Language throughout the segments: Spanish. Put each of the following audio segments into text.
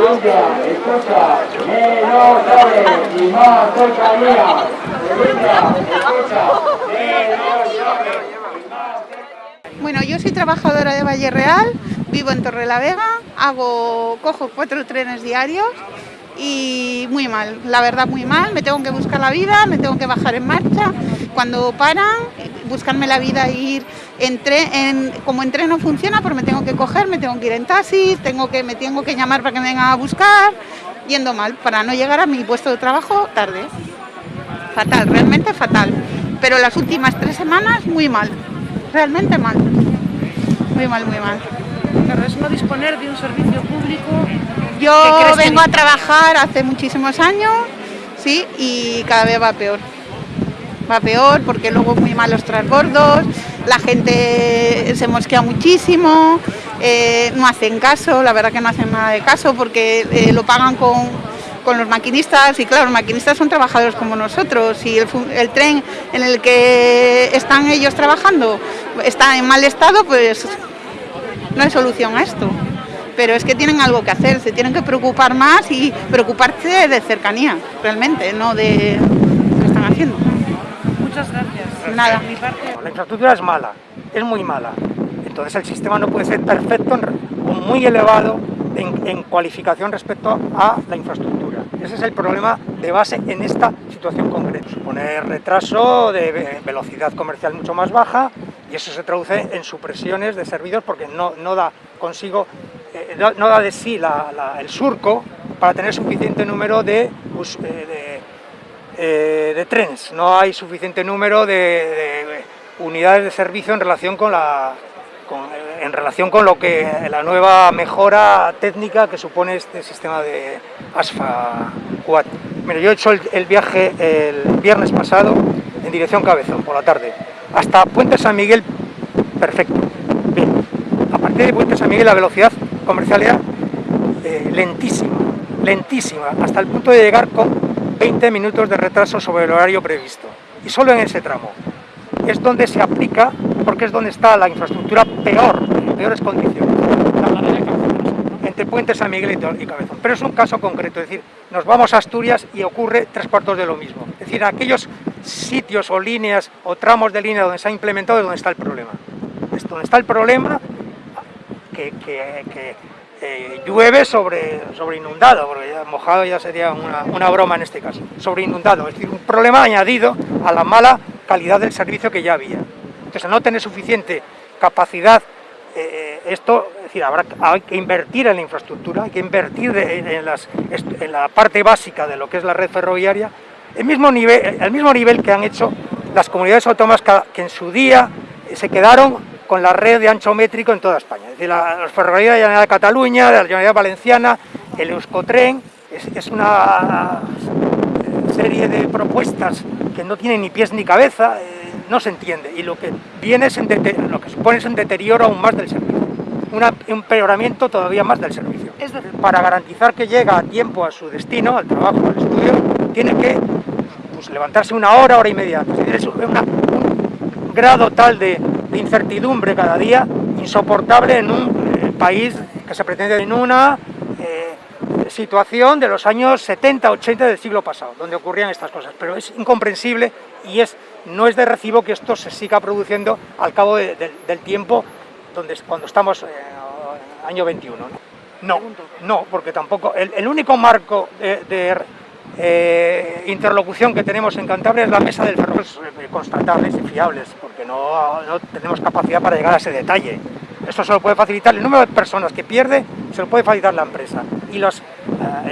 Sevilla, escucha, menos llaves y más cercanía. Sevilla, escucha, menos cercanía. Bueno, yo soy trabajadora de Valle Real, vivo en Torrelavega, hago, cojo cuatro trenes diarios y muy mal, la verdad muy mal, me tengo que buscar la vida, me tengo que bajar en marcha, cuando paran, buscarme la vida e ir en tren, en, como en tren no funciona, pues me tengo que coger, me tengo que ir en taxi, tengo que, me tengo que llamar para que me vengan a buscar, yendo mal, para no llegar a mi puesto de trabajo tarde. Fatal, realmente fatal. Pero las últimas tres semanas muy mal, realmente mal. Muy mal, muy mal. Claro, es no disponer de un servicio público. Yo ¿Qué crees que vengo a trabajar hace muchísimos años, sí, y cada vez va peor. Va peor porque luego muy malos transbordos, la gente se mosquea muchísimo, eh, no hacen caso, la verdad que no hacen nada de caso porque eh, lo pagan con, con los maquinistas y claro, los maquinistas son trabajadores como nosotros y el, el tren en el que están ellos trabajando está en mal estado, pues no hay solución a esto. Pero es que tienen algo que hacer, se tienen que preocupar más y preocuparse de cercanía, realmente, no de lo que están haciendo. Muchas gracias. Nada. Mi parte, La infraestructura es mala, es muy mala. Entonces el sistema no puede ser perfecto o muy elevado en, en cualificación respecto a la infraestructura. Ese es el problema de base en esta situación concreta. Supone retraso de ve- velocidad comercial mucho más baja y eso se traduce en supresiones de servicios porque no, no da consigo, eh, no, da de sí la- la- el surco para tener suficiente número de, us- eh, de eh, de trenes. No hay suficiente número de, de unidades de servicio en relación con la en relación con lo que la nueva mejora técnica que supone este sistema de ASFA 4. Mira, yo he hecho el, el viaje el viernes pasado en dirección Cabezón por la tarde hasta Puente San Miguel, perfecto. Bien. A partir de Puente San Miguel la velocidad comercial era eh, lentísima, lentísima, hasta el punto de llegar con 20 minutos de retraso sobre el horario previsto. Y solo en ese tramo. Es donde se aplica, porque es donde está la infraestructura peor, en peores condiciones. Entre Puente San Miguel y Cabezón. Pero es un caso concreto, es decir, nos vamos a Asturias y ocurre tres cuartos de lo mismo. Es decir, aquellos sitios o líneas o tramos de línea donde se ha implementado es donde está el problema. Es donde está el problema que, que- que, eh, llueve sobre, sobre inundado, porque ya mojado ya sería una, una broma en este caso, sobre inundado, es decir, un problema añadido a la mala calidad del servicio que ya había. Entonces, al no tener suficiente capacidad, eh, esto, es decir, habrá, hay que invertir en la infraestructura, hay que invertir en, las- en la parte básica de lo que es la red ferroviaria, el mismo nivel, el mismo nivel que han hecho las comunidades autónomas que, en su día se quedaron con la red de ancho métrico en toda España. Es decir, la, los ferrocarriles de la Generalitat de Cataluña, de la Generalitat Valenciana, el Euskotren, es, es una serie de propuestas que no tienen ni pies ni cabeza, eh, no se entiende. Y lo que viene es en lo que supone es un deterioro aún más del servicio, una- un empeoramiento todavía más del servicio. Es decir- para garantizar que llega a tiempo a su destino, al trabajo, al estudio, tiene que pues, levantarse una hora, hora y media. antes. Es decir, es una- un grado tal de, de incertidumbre cada día insoportable en un eh, país que se pretende en una eh, situación de los años 70, 80 del siglo pasado, donde ocurrían estas cosas. Pero es incomprensible y es, no es de recibo que esto se siga produciendo al cabo de- de- del tiempo donde, cuando estamos eh, año 21. ¿no? No, no, porque tampoco. El, el único marco de, de, eh, interlocución que tenemos en Cantabria es la mesa del ferrocarril, constatables y fiables, porque no, no tenemos capacidad para llegar a ese detalle. Esto se lo puede facilitar el número de personas que pierde, se lo puede facilitar la empresa. Y las eh,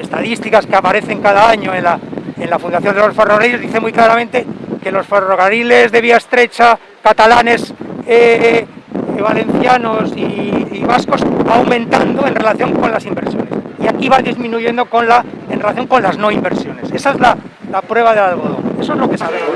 estadísticas que aparecen cada año en la, en la Fundación de los Ferrocarriles dicen muy claramente que los ferrocarriles de vía estrecha, catalanes, eh, eh, valencianos y, y vascos va aumentando en relación con las inversiones. Y aquí va disminuyendo con la, en relación con las no inversiones. Esa es la, la prueba del algodón. Eso es lo que sabemos.